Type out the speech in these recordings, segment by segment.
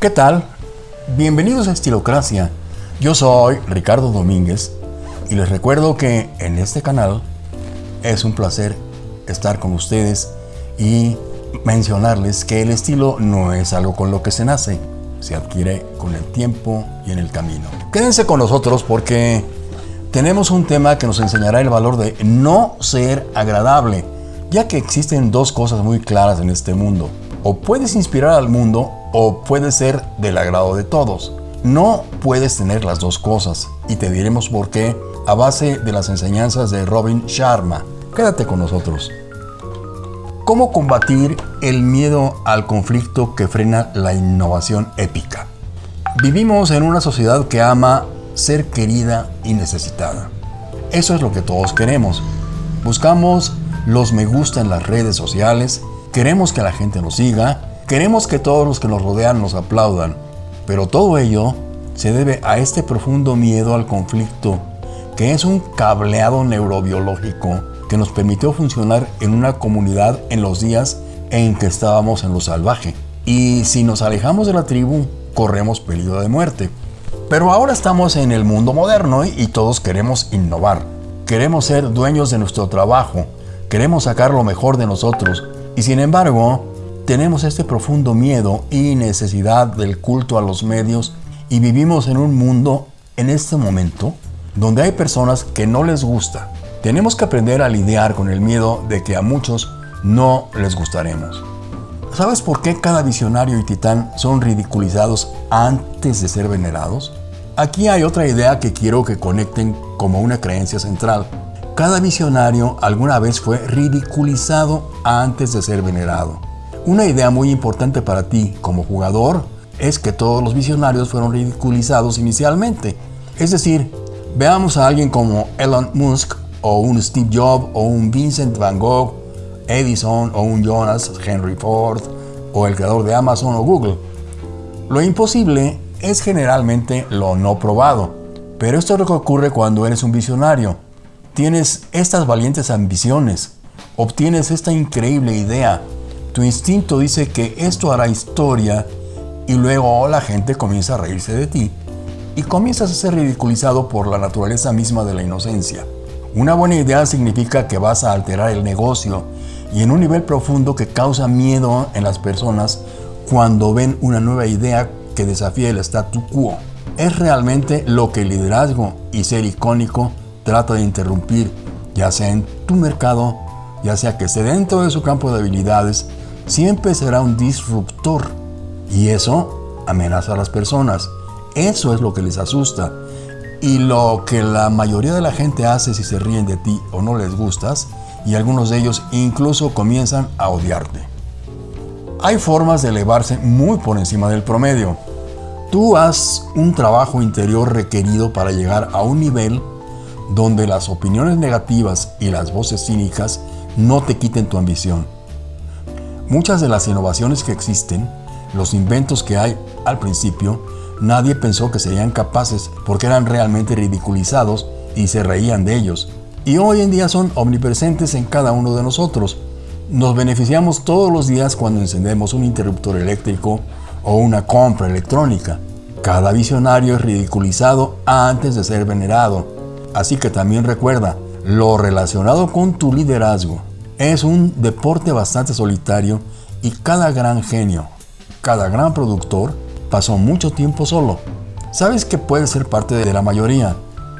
¿Qué tal? Bienvenidos a Estilocracia. Yo soy Ricardo Domínguez y les recuerdo que en este canal es un placer estar con ustedes y mencionarles que el estilo no es algo con lo que se nace, se adquiere con el tiempo y en el camino. Quédense con nosotros porque tenemos un tema que nos enseñará el valor de no ser agradable, ya que existen dos cosas muy claras en este mundo. O puedes inspirar al mundo o puedes ser del agrado de todos. No puedes tener las dos cosas y te diremos por qué a base de las enseñanzas de Robin Sharma. Quédate con nosotros. ¿Cómo combatir el miedo al conflicto que frena la innovación épica? Vivimos en una sociedad que ama ser querida y necesitada. Eso es lo que todos queremos. Buscamos los me gusta en las redes sociales, queremos que la gente nos siga, queremos que todos los que nos rodean nos aplaudan, pero todo ello se debe a este profundo miedo al conflicto, que es un cableado neurobiológico que nos permitió funcionar en una comunidad en los días en que estábamos en lo salvaje. Y si nos alejamos de la tribu, corremos peligro de muerte. Pero ahora estamos en el mundo moderno y todos queremos innovar. Queremos ser dueños de nuestro trabajo. Queremos sacar lo mejor de nosotros. Y sin embargo, tenemos este profundo miedo y necesidad del culto a los medios y vivimos en un mundo en este momento donde hay personas que no les gusta. Tenemos que aprender a lidiar con el miedo de que a muchos no les gustaremos. ¿Sabes por qué cada visionario y titán son ridiculizados antes de ser venerados? Aquí hay otra idea que quiero que conecten como una creencia central. Cada visionario alguna vez fue ridiculizado antes de ser venerado. Una idea muy importante para ti como jugador es que todos los visionarios fueron ridiculizados inicialmente. Es decir, veamos a alguien como Elon Musk o un Steve Jobs o un Vincent Van Gogh Edison o un Jonas Henry Ford o el creador de Amazon o Google. Lo imposible es generalmente lo no probado, pero esto es lo que ocurre cuando eres un visionario. Tienes estas valientes ambiciones, obtienes esta increíble idea, tu instinto dice que esto hará historia y luego la gente comienza a reírse de ti y comienzas a ser ridiculizado por la naturaleza misma de la inocencia. Una buena idea significa que vas a alterar el negocio y en un nivel profundo que causa miedo en las personas cuando ven una nueva idea que desafía el statu quo. Es realmente lo que el liderazgo y ser icónico trata de interrumpir, ya sea en tu mercado, ya sea que esté dentro de su campo de habilidades, siempre será un disruptor. Y eso amenaza a las personas. Eso es lo que les asusta. Y lo que la mayoría de la gente hace si se ríen de ti o no les gustas, y algunos de ellos incluso comienzan a odiarte. Hay formas de elevarse muy por encima del promedio. Tú haz un trabajo interior requerido para llegar a un nivel donde las opiniones negativas y las voces cínicas no te quiten tu ambición. Muchas de las innovaciones que existen, los inventos que hay al principio, nadie pensó que serían capaces porque eran realmente ridiculizados y se reían de ellos y hoy en día son omnipresentes en cada uno de nosotros. Nos beneficiamos todos los días cuando encendemos un interruptor eléctrico o una compra electrónica. Cada visionario es ridiculizado antes de ser venerado. Así que también recuerda, lo relacionado con tu liderazgo es un deporte bastante solitario y cada gran genio, cada gran productor pasó mucho tiempo solo. Sabes que puedes ser parte de la mayoría,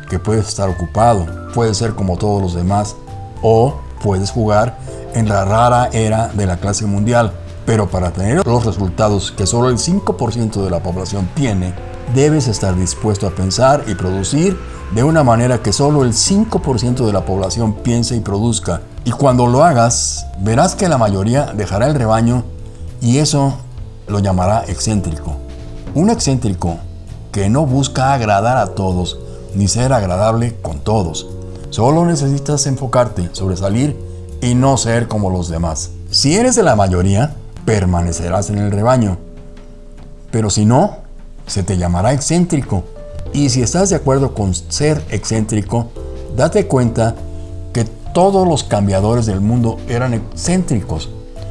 que puedes estar ocupado, puedes ser como todos los demás o puedes jugar en la rara era de la clase mundial. Pero para tener los resultados que solo el 5% de la población tiene, debes estar dispuesto a pensar y producir de una manera que solo el 5% de la población piense y produzca. Y cuando lo hagas, verás que la mayoría dejará el rebaño y eso lo llamará excéntrico. Un excéntrico que no busca agradar a todos, ni ser agradable con todos. Solo necesitas enfocarte, sobresalir y no ser como los demás. Si eres de la mayoría, permanecerás en el rebaño. Pero si no, se te llamará excéntrico. Y si estás de acuerdo con ser excéntrico, date cuenta que todos los cambiadores del mundo eran excéntricos.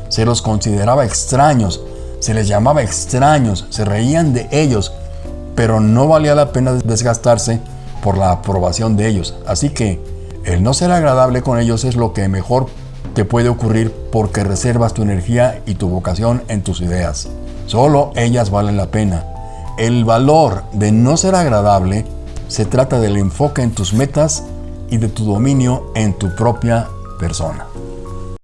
Se los consideraba extraños, Se les llamaba extraños, se reían de ellos, pero no valía la pena desgastarse por la aprobación de ellos. Así que el no ser agradable con ellos es lo que mejor te puede ocurrir porque reservas tu energía y tu vocación en tus ideas. Solo ellas valen la pena. El valor de no ser agradable se trata del enfoque en tus metas y de tu dominio en tu propia persona.